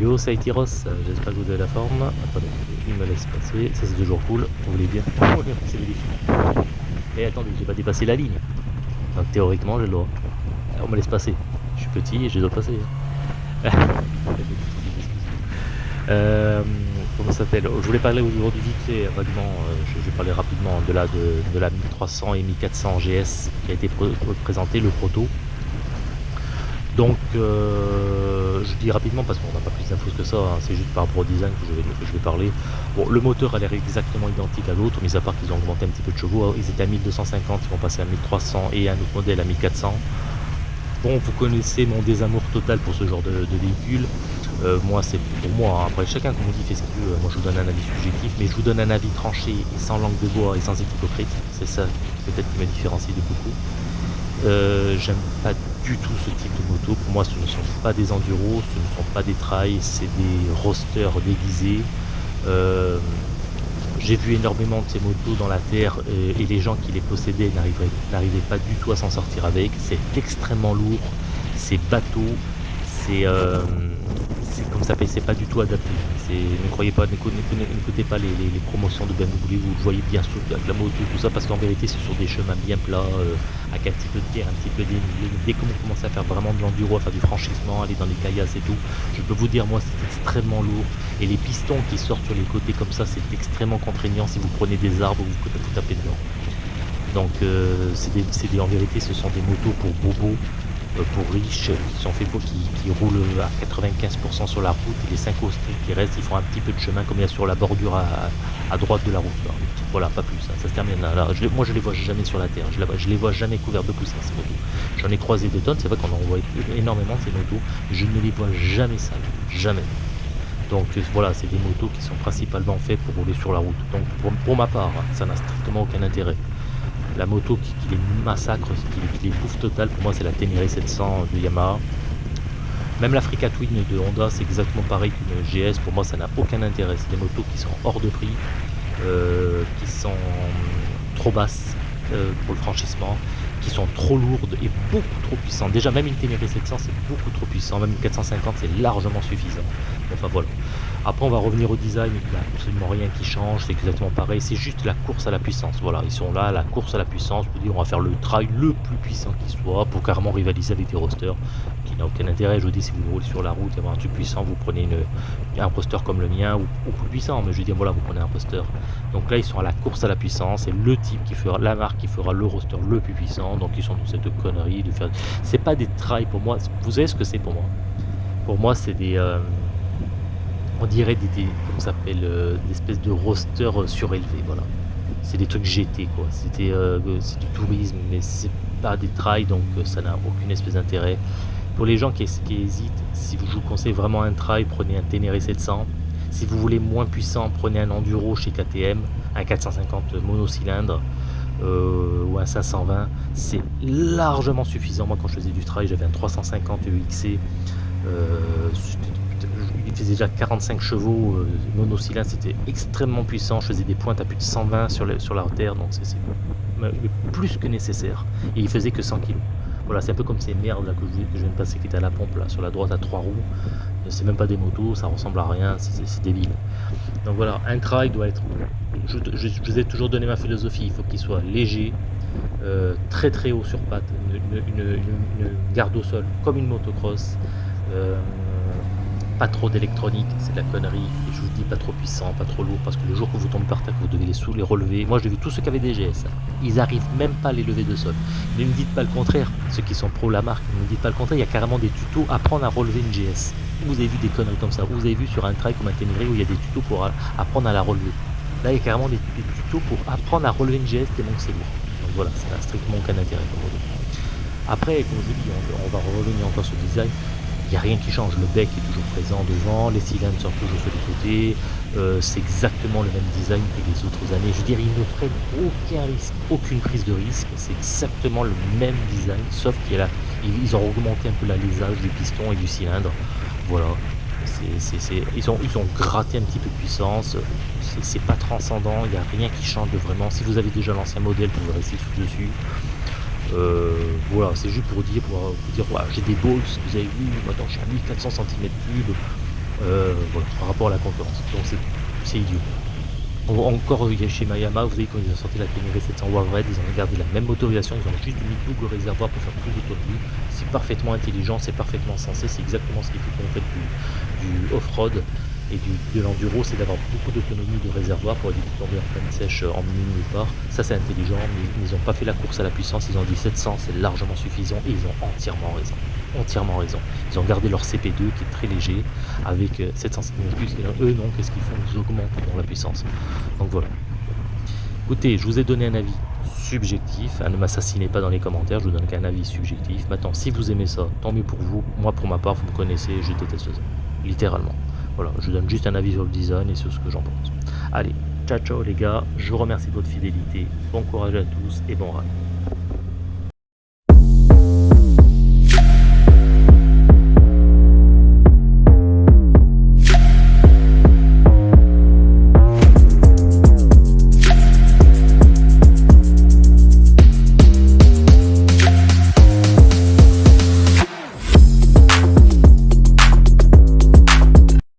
Hello c'est Aitiros, j'espère que vous avez la forme. Attendez, il me laisse passer, ça c'est toujours cool, vous voulez bien. c'est. Et attendez, j'ai pas dépassé la ligne. Donc théoriquement j'ai le droit. On me laisse passer. Je suis petit et je dois passer. euh, comment ça s'appelle? Je voulais parler aujourd'hui vite fait, vaguement, euh, je, vais parler rapidement de la, de, la 1300 et 1400 GS qui a été présenté, le proto. Donc, euh, je dis rapidement parce qu'on n'a pas plus d'infos que ça, hein, c'est juste par rapport au design que je vais, parler. Bon, le moteur a l'air exactement identique à l'autre, mis à part qu'ils ont augmenté un petit peu de chevaux. Ils étaient à 1250, ils vont passer à 1300 et un autre modèle à 1400. Bon, vous connaissez mon désamour total pour ce genre de, véhicule. Euh, moi, c'est pour moi. Hein. Après, chacun, comme on dit, fait ce qu'il veut. Moi, je vous donne un avis subjectif, mais je vous donne un avis tranché et sans langue de bois et sans hypocrite. C'est ça, peut-être, qui me différencie de beaucoup. Euh, j'aime pas du tout ce type de moto. Pour moi, ce ne sont pas des enduros, ce ne sont pas des trails, c'est des rosters déguisés. Euh, j'ai vu énormément de ces motos dans la terre et les gens qui les possédaient n'arrivaient pas du tout à s'en sortir avec. C'est extrêmement lourd, c'est bateau, c'est euh, comme ça c'est pas du tout adapté. Ne croyez pas, n'écoutez pas les, promotions de BMW, vous voyez bien de la moto, tout ça, parce qu'en vérité c'est sur des chemins bien plats, euh, avec un petit peu de terre, un petit peu de Dès que vous commencez à faire vraiment de l'enduro, à faire du franchissement, aller dans les caillasses et tout, je peux vous dire moi c'est extrêmement lourd. Et les pistons qui sortent sur les côtés comme ça, c'est extrêmement contraignant si vous prenez des arbres, vous, vous tapez dedans. Donc euh, en vérité ce sont des motos pour bobos pour riches qui sont faits pour qui, roulent à 95% sur la route et les 5 autres qui restent ils font un petit peu de chemin comme il y a sur la bordure à, droite de la route. Voilà pas plus hein. ça se termine là, moi je les vois jamais sur la terre je, je les vois jamais couverts de poussière ces motos j'en ai croisé des tonnes c'est vrai qu'on en voit énormément ces motos je ne les vois jamais sales jamais. Donc voilà c'est des motos qui sont principalement faites pour rouler sur la route. Donc pour, ma part ça n'a strictement aucun intérêt la moto qui, les massacre, qui, les bouffe total, pour moi c'est la Ténéré 700 de Yamaha. Même l'Africa Twin de Honda, c'est exactement pareil qu'une GS. Pour moi, ça n'a aucun intérêt. C'est des motos qui sont hors de prix, euh, qui sont trop basses euh, pour le franchissement, sont trop lourdes et beaucoup trop puissantes. Déjà, même une Ténéré 700, c'est beaucoup trop puissant. Même une 450, c'est largement suffisant. Enfin voilà. Après, on va revenir au design, il n'y a absolument rien qui change, c'est exactement pareil, c'est juste la course à la puissance. Voilà, ils sont là, la course à la puissance, pour dire on va faire le trail le plus puissant qui soit, pour carrément rivaliser avec des rosters, aucun intérêt. Je vous dis, si vous roulez sur la route et avoir un truc puissant, vous prenez une, un roster comme le mien, ou, plus puissant, mais je veux dire, voilà, vous prenez un roster. Donc là, ils sont à la course à la puissance, c'est le type qui fera, la marque qui fera le roster le plus puissant, donc ils sont dans cette connerie de faire... C'est pas des trails pour moi, vous savez ce que c'est pour moi? Pour moi, c'est des... Euh, on dirait des, des s'appelle euh, des espèces de roster euh, surélevés voilà. C'est des trucs GT quoi. C'était euh, c'est du tourisme mais c'est pas des trails donc ça n'a aucune espèce d'intérêt pour les gens qui, hésitent si vous, je vous conseille vraiment un trail prenez un Ténéré 700 si vous voulez moins puissant prenez un enduro chez KTM un 450 monocylindre ou un 520 c'est largement suffisant. Moi quand je faisais du trail j'avais un 350 UXC il faisait déjà 45 chevaux, euh, monocylindre, c'était extrêmement puissant, je faisais des pointes à plus de 120 sur, sur la terre, donc c'est plus que nécessaire, et il faisait que 100 kg. Voilà, c'est un peu comme ces merdes là que je, je viens de passer qui étaient à la pompe là, sur la droite à trois roues, c'est même pas des motos, ça ressemble à rien, c'est débile. Donc voilà, un trail doit être, je, vous ai toujours donné ma philosophie, il faut qu'il soit léger, euh, très très haut sur pattes, une, garde au sol comme une motocross, euh, pas trop d'électronique, c'est de la connerie. Et je vous dis pas trop puissant, pas trop lourd, parce que le jour que vous tombez par terre, vous devez les sous, les relever. Moi, j'ai vu tous ceux qui avaient des GS. Ils arrivent même pas à les lever de sol. Ne me dites pas le contraire. Ceux qui sont pro la marque, ne me dites pas le contraire. Il y a carrément des tutos apprendre à relever une GS. Vous avez vu des conneries comme ça. Vous avez vu sur un trail comme un Ténéré où il y a des tutos pour apprendre à la relever. Là, il y a carrément des, tutos pour apprendre à relever une GS tellement que c'est lourd. Donc voilà, ça n'a strictement aucun intérêt. Après, comme je vous dis, on va revenir encore sur le design il n'y a rien qui change. Le bec est toujours présent devant, les cylindres sont toujours sur les côtés, euh, c'est exactement le même design que les autres années. Je veux dire, ils ne prennent aucun risque, aucune prise de risque, c'est exactement le même design, sauf qu'ils ont augmenté un peu l'alésage du piston et du cylindre. Voilà, ils, ont, ils ont gratté un petit peu de puissance, c'est pas transcendant, il n'y a rien qui change vraiment. Si vous avez déjà l'ancien modèle, vous rester sous dessus. Euh, voilà, c'est juste pour dire, pour, dire, j'ai des balls, vous avez vu, maintenant je suis à 1400 cm3, euh, voilà, par rapport à la concurrence. Donc c'est idiot. Encore chez Mayama, vous voyez quand ils ont sorti la Tenere 700 Red, ils ont gardé la même motorisation, ils ont juste mis double réservoir pour faire plus d'autonomie. C'est parfaitement intelligent, c'est parfaitement sensé, c'est exactement ce qu'il faut qu'on fait du, du off-road et du, de l'enduro, c'est d'avoir beaucoup d'autonomie de réservoir pour éviter de tomber en pleine sèche en minute nulle part. Ça c'est intelligent, mais ils n'ont pas fait la course à la puissance, ils ont dit 700 c'est largement suffisant et ils ont entièrement raison entièrement raison. Ils ont gardé leur CP2 qui est très léger avec 750 euh, plus. Eux, non, qu'est-ce qu'ils font? Ils augmentent dans la puissance. Donc voilà. Écoutez, je vous ai donné un avis subjectif. ne m'assassinez pas dans les commentaires, je vous donne qu'un avis subjectif. Maintenant, si vous aimez ça, tant mieux pour vous. Moi, pour ma part, vous me connaissez, je déteste ça. Littéralement. Voilà, je donne juste un avis sur le design et sur ce que j'en pense. Allez, ciao ciao les gars, je vous remercie de votre fidélité. Bon courage à tous et bon ride.